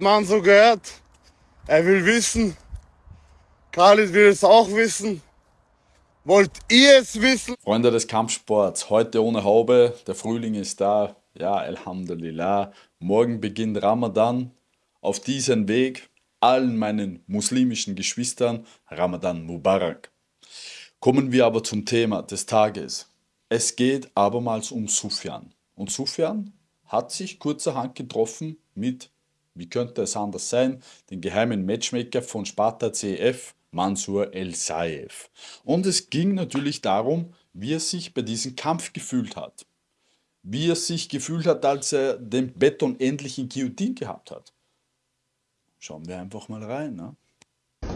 man so gehört. Er will wissen. Khalid will es auch wissen. Wollt ihr es wissen? Freunde des Kampfsports, heute ohne Haube. Der Frühling ist da. Ja, Alhamdulillah. Morgen beginnt Ramadan. Auf diesen Weg allen meinen muslimischen Geschwistern Ramadan Mubarak. Kommen wir aber zum Thema des Tages. Es geht abermals um Sufjan. Und Sufjan hat sich kurzerhand getroffen mit, wie könnte es anders sein, den geheimen Matchmaker von Sparta CF, Mansur El Saif. Und es ging natürlich darum, wie er sich bei diesem Kampf gefühlt hat. Wie er sich gefühlt hat, als er den Beton endlich in Guillotine gehabt hat. Schauen wir einfach mal rein. Ne?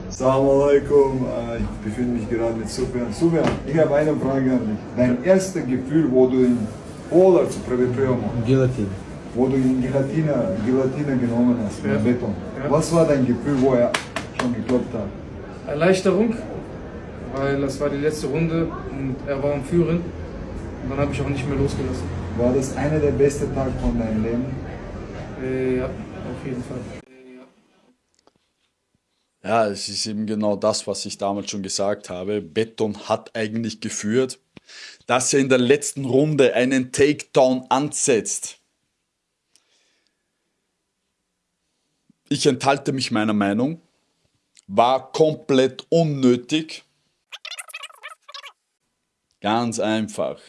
Assalamu alaikum, äh, ich befinde mich gerade mit Sufjan. Sufjan, ich habe eine Frage an dich. Dein erstes Gefühl, wo du in Polar zu Previpiomo, Gelatine. Wo du in Gelatine, Gelatine genommen hast, Ja. Beton. Ja. Was war dein Gefühl, wo er schon geklopft hat? Erleichterung, weil das war die letzte Runde und er war am Führen. Und dann habe ich auch nicht mehr losgelassen. War das einer der besten Tage von deinem Leben? Äh, ja, auf jeden Fall. Ja, es ist eben genau das, was ich damals schon gesagt habe. Beton hat eigentlich geführt, dass er in der letzten Runde einen Takedown ansetzt. Ich enthalte mich meiner Meinung. War komplett unnötig. Ganz einfach.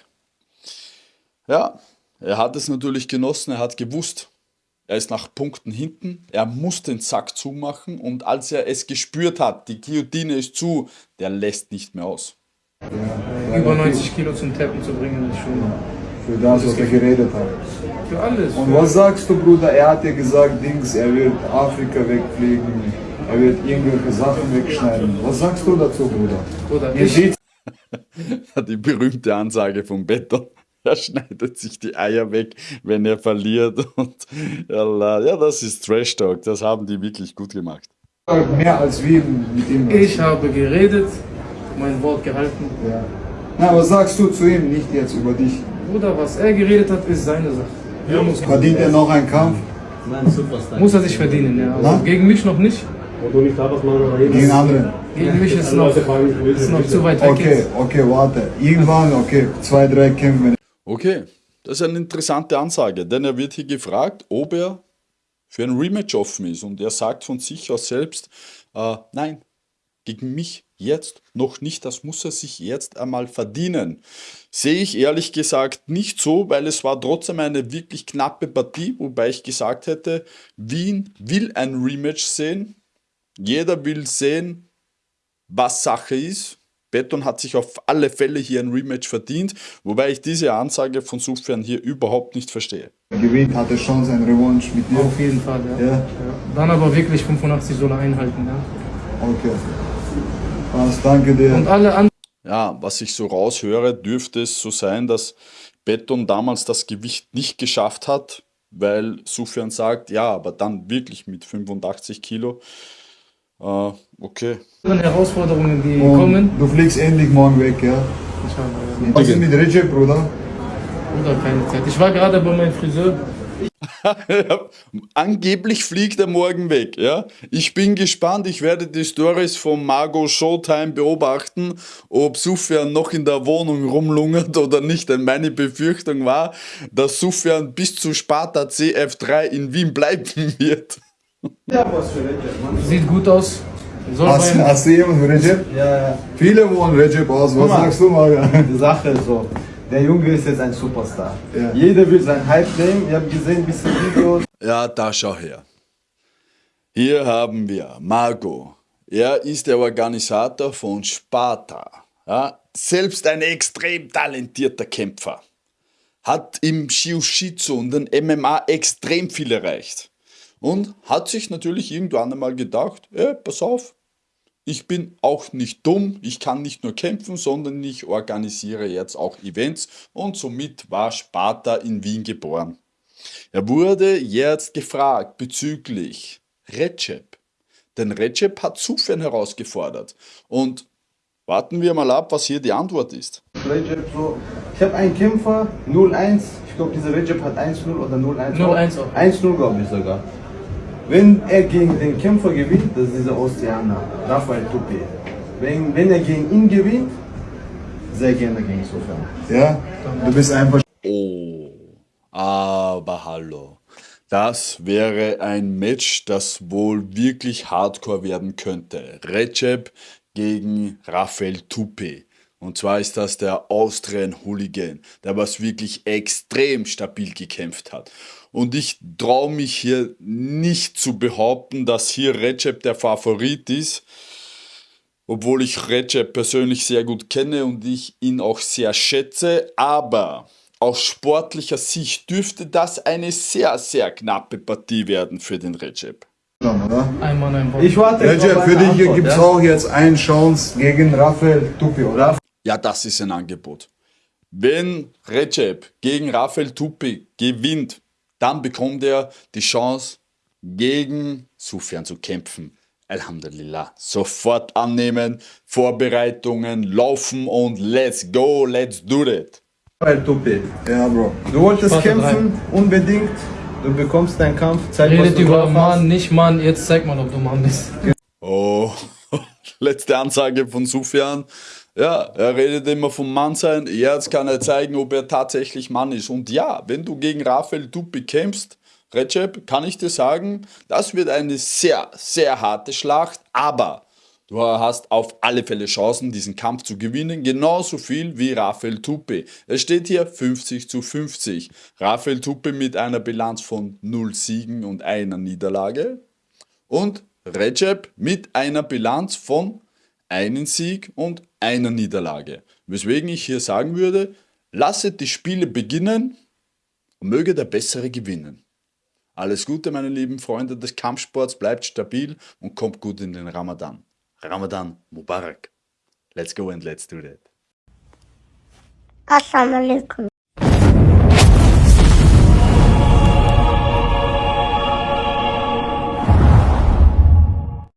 Ja, er hat es natürlich genossen, er hat gewusst, er ist nach Punkten hinten, er muss den Sack zumachen und als er es gespürt hat, die Guillotine ist zu, der lässt nicht mehr aus. Über 90 Kilo zum Tappen zu bringen, ist schon Für das, was er geredet hat. Für alles. Und was sagst du, Bruder? Er hat dir gesagt, Dings, er wird Afrika wegfliegen, er wird irgendwelche Sachen wegschneiden. Was sagst du dazu, Bruder? Bruder, ich, Die berühmte Ansage vom Beton. Er schneidet sich die Eier weg, wenn er verliert. Und ja, das ist Trash Talk. Das haben die wirklich gut gemacht. mehr als wir mit ihm. ich habe geredet, mein Wort gehalten. Ja. Na, was sagst du zu ihm? Nicht jetzt über dich. Bruder, was er geredet hat, ist seine Sache. Er Verdient er noch einen Kampf Nein, Superstar. muss er sich verdienen, ja. Na? Also gegen mich noch nicht. Gegen anderen? Gegen mich ist noch, ist noch zu weit weg. Okay, jetzt. okay, warte. Irgendwann, okay, zwei, drei Kämpfe. Okay, das ist eine interessante Ansage, denn er wird hier gefragt, ob er für ein Rematch offen ist. Und er sagt von sich aus selbst, äh, nein, gegen mich jetzt noch nicht, das muss er sich jetzt einmal verdienen. Sehe ich ehrlich gesagt nicht so, weil es war trotzdem eine wirklich knappe Partie, wobei ich gesagt hätte, Wien will ein Rematch sehen. Jeder will sehen, was Sache ist. Beton hat sich auf alle Fälle hier ein Rematch verdient, wobei ich diese Ansage von Sufjan hier überhaupt nicht verstehe. Gewinnt, hat er Chance, ein Revanche mit dir. Auf jeden Fall, ja. Ja, ja. Dann aber wirklich 85 Soll er einhalten, ja. okay. Was, danke dir. Und alle anderen. Ja, was ich so raushöre, dürfte es so sein, dass Beton damals das Gewicht nicht geschafft hat, weil Sufjan sagt, ja, aber dann wirklich mit 85 Kilo. Äh, okay. Herausforderungen, die Und kommen. du fliegst endlich morgen weg, ja? Ich habe ja, Was ist mit Recep, Bruder? Bruder, keine Zeit. Ich war gerade bei meinem Friseur. Angeblich fliegt er morgen weg, ja. Ich bin gespannt, ich werde die Stories von Margot Showtime beobachten, ob Sufjan noch in der Wohnung rumlungert oder nicht, denn meine Befürchtung war, dass Sufjan bis zu Sparta CF3 in Wien bleiben wird. Sieht gut aus. Soll Hast, hast du jemanden für Recep? Ja, ja. Viele wollen Recep aus. Was Guck mal. sagst du, Maga? Die Sache ist so. Der Junge ist jetzt ein Superstar. Ja. Jeder will sein Hype nehmen. Ich habe gesehen, ein bisschen Videos. Ja, da schau her. Hier haben wir Margot. Er ist der Organisator von Sparta. Ja, selbst ein extrem talentierter Kämpfer. Hat im Jiu-Jitsu und den MMA extrem viel erreicht. Und hat sich natürlich irgendwann einmal gedacht, ey, pass auf, ich bin auch nicht dumm, ich kann nicht nur kämpfen, sondern ich organisiere jetzt auch Events und somit war Sparta in Wien geboren. Er wurde jetzt gefragt bezüglich Recep. Denn Recep hat Sufjan herausgefordert. Und warten wir mal ab, was hier die Antwort ist. Recep so. Ich habe einen Kämpfer, 0-1. Ich glaube, dieser Recep hat 1-0 oder 0-1. 0-1 auch. 1-0, glaube ich sogar. Wenn er gegen den Kämpfer gewinnt, das ist dieser Ostianer, Rafael Tupi. Wenn, wenn er gegen ihn gewinnt, sehr gerne gegen Sofern. Ja? Du bist einfach Oh, aber hallo. Das wäre ein Match, das wohl wirklich hardcore werden könnte. Recep gegen Rafael Tupi. Und zwar ist das der Austrian Hooligan, der was wirklich extrem stabil gekämpft hat. Und ich traue mich hier nicht zu behaupten, dass hier Recep der Favorit ist obwohl ich Recep persönlich sehr gut kenne und ich ihn auch sehr schätze, aber aus sportlicher Sicht dürfte das eine sehr, sehr knappe Partie werden für den Recep. Ich warte Recep, für dich gibt es ja? auch jetzt eine Chance gegen Rafael Tupi, oder? Ja, das ist ein Angebot. Wenn Recep gegen Rafael Tupi gewinnt, dann bekommt er die Chance, gegen Sufjan zu kämpfen. Alhamdulillah. Sofort annehmen, Vorbereitungen laufen und let's go, let's do it. Rafael Tupi. Ja, Bro. Du wolltest kämpfen, unbedingt. Du bekommst deinen Kampf, zeig Redet du über. Mann, nicht Mann, jetzt zeig mal, ob du Mann bist. Oh, letzte Ansage von Sufjan. Ja, er redet immer vom Mann sein. Jetzt kann er zeigen, ob er tatsächlich Mann ist. Und ja, wenn du gegen Rafael Tupi kämpfst, Recep, kann ich dir sagen, das wird eine sehr, sehr harte Schlacht. Aber du hast auf alle Fälle Chancen, diesen Kampf zu gewinnen. Genauso viel wie Rafael Tupi. Es steht hier 50 zu 50. Rafael Tupi mit einer Bilanz von 0 Siegen und einer Niederlage und Recep mit einer Bilanz von einen Sieg und einer Niederlage. Weswegen ich hier sagen würde, lasset die Spiele beginnen und möge der Bessere gewinnen. Alles Gute, meine lieben Freunde des Kampfsports, bleibt stabil und kommt gut in den Ramadan. Ramadan Mubarak. Let's go and let's do that. Assalamu alaikum.